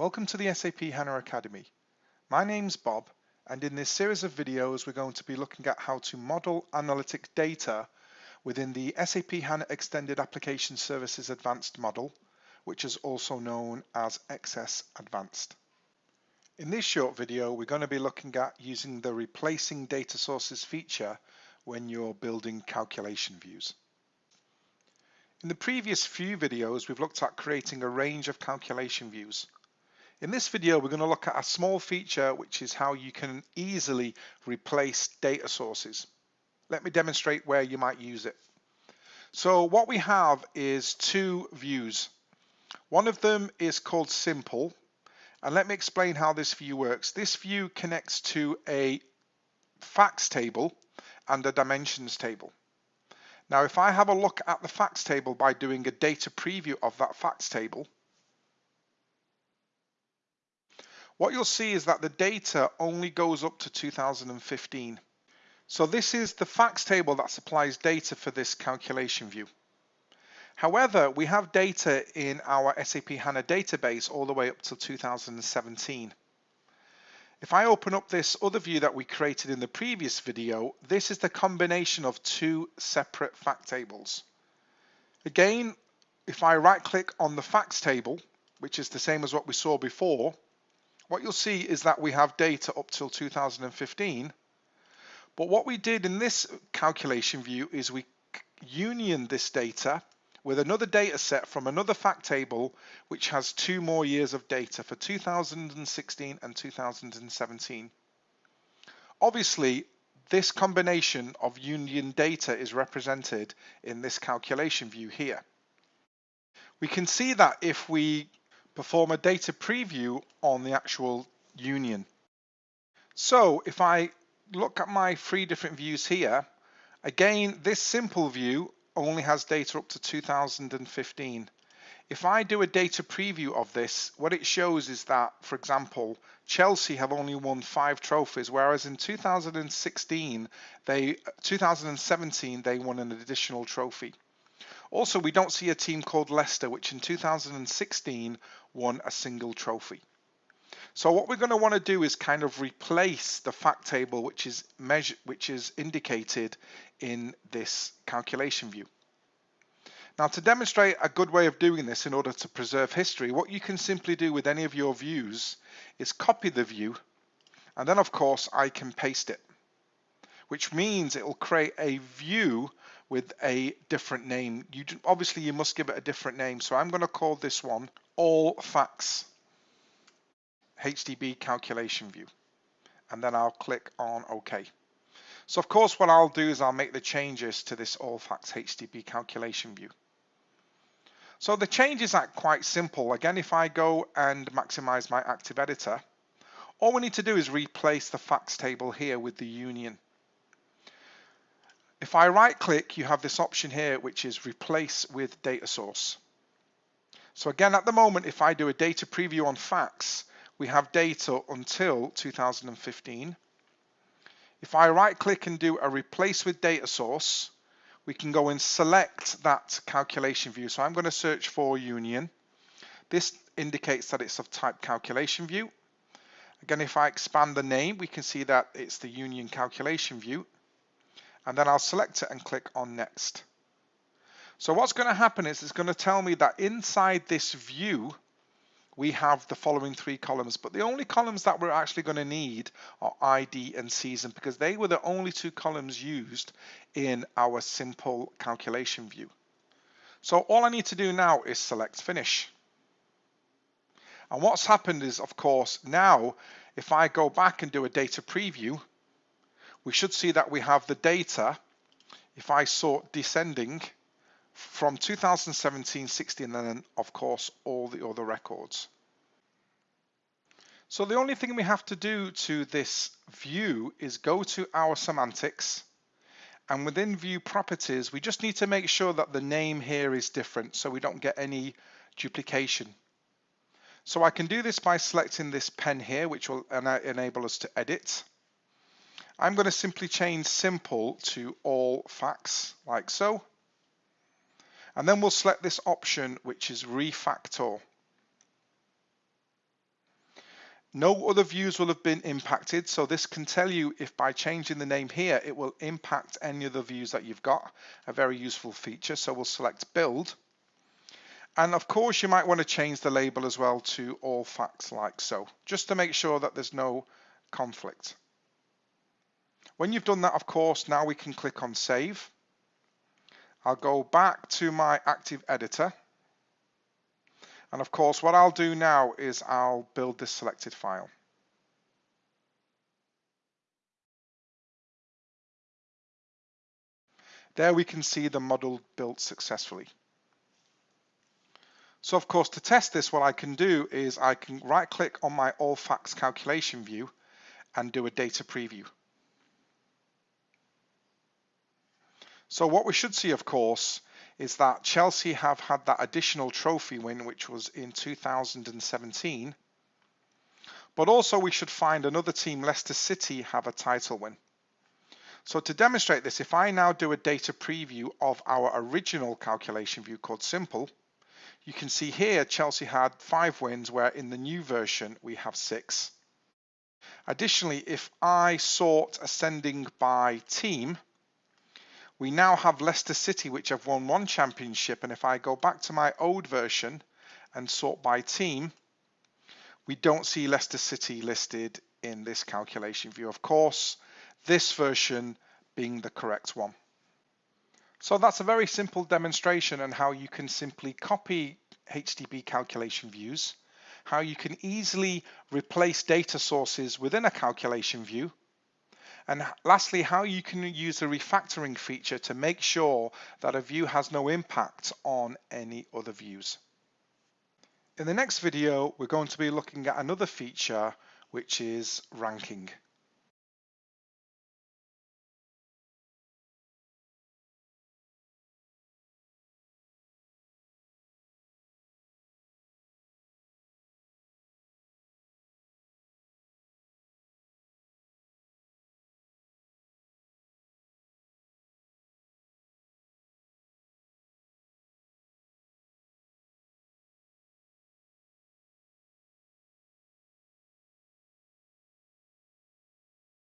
Welcome to the SAP HANA Academy. My name's Bob and in this series of videos we're going to be looking at how to model analytic data within the SAP HANA Extended Application Services Advanced model, which is also known as XS Advanced. In this short video we're going to be looking at using the replacing data sources feature when you're building calculation views. In the previous few videos, we've looked at creating a range of calculation views. In this video, we're going to look at a small feature, which is how you can easily replace data sources. Let me demonstrate where you might use it. So what we have is two views. One of them is called simple. And let me explain how this view works. This view connects to a facts table and a dimensions table. Now, if I have a look at the facts table by doing a data preview of that facts table, what you'll see is that the data only goes up to 2015. So this is the facts table that supplies data for this calculation view. However, we have data in our SAP HANA database all the way up to 2017. If I open up this other view that we created in the previous video, this is the combination of two separate fact tables. Again, if I right click on the facts table, which is the same as what we saw before, what you'll see is that we have data up till 2015. But what we did in this calculation view is we union this data with another data set from another fact table which has two more years of data for 2016 and 2017. Obviously, this combination of union data is represented in this calculation view here. We can see that if we perform a data preview on the actual union. So if I look at my three different views here, again, this simple view only has data up to 2015. If I do a data preview of this, what it shows is that, for example, Chelsea have only won five trophies, whereas in 2016, they 2017 they won an additional trophy. Also, we don't see a team called Leicester, which in 2016 won a single trophy. So what we're going to want to do is kind of replace the fact table which is measure, which is indicated in this calculation view. Now to demonstrate a good way of doing this in order to preserve history, what you can simply do with any of your views is copy the view and then of course I can paste it, which means it will create a view with a different name. You Obviously you must give it a different name. So I'm going to call this one all facts HDB calculation view. And then I'll click on OK. So of course, what I'll do is I'll make the changes to this all facts HDB calculation view. So the changes are quite simple. Again, if I go and maximize my active editor, all we need to do is replace the facts table here with the union. If I right click, you have this option here, which is replace with data source. So again, at the moment, if I do a data preview on facts, we have data until 2015. If I right click and do a replace with data source, we can go and select that calculation view. So I'm going to search for union. This indicates that it's of type calculation view. Again, if I expand the name, we can see that it's the union calculation view. And then I'll select it and click on next. So what's going to happen is it's going to tell me that inside this view, we have the following three columns, but the only columns that we're actually going to need are ID and season because they were the only two columns used in our simple calculation view. So all I need to do now is select finish. And what's happened is, of course, now if I go back and do a data preview, we should see that we have the data. If I sort descending, from 2017, 16, and then of course all the other records. So the only thing we have to do to this view is go to our semantics and within view properties, we just need to make sure that the name here is different so we don't get any duplication. So I can do this by selecting this pen here, which will enable us to edit. I'm going to simply change simple to all facts like so. And then we'll select this option, which is refactor. No other views will have been impacted, so this can tell you if by changing the name here, it will impact any of the views that you've got, a very useful feature. So we'll select build. And of course, you might want to change the label as well to all facts like so, just to make sure that there's no conflict. When you've done that, of course, now we can click on save. I'll go back to my active editor and of course, what I'll do now is I'll build this selected file. There we can see the model built successfully. So of course, to test this, what I can do is I can right click on my all facts calculation view and do a data preview. So what we should see, of course, is that Chelsea have had that additional trophy win, which was in 2017. But also we should find another team, Leicester City, have a title win. So to demonstrate this, if I now do a data preview of our original calculation view called Simple, you can see here Chelsea had five wins, where in the new version we have six. Additionally, if I sort ascending by team, we now have Leicester City, which have won one championship. And if I go back to my old version and sort by team, we don't see Leicester City listed in this calculation view. Of course, this version being the correct one. So that's a very simple demonstration on how you can simply copy HDB calculation views, how you can easily replace data sources within a calculation view, and lastly, how you can use the refactoring feature to make sure that a view has no impact on any other views. In the next video, we're going to be looking at another feature, which is ranking.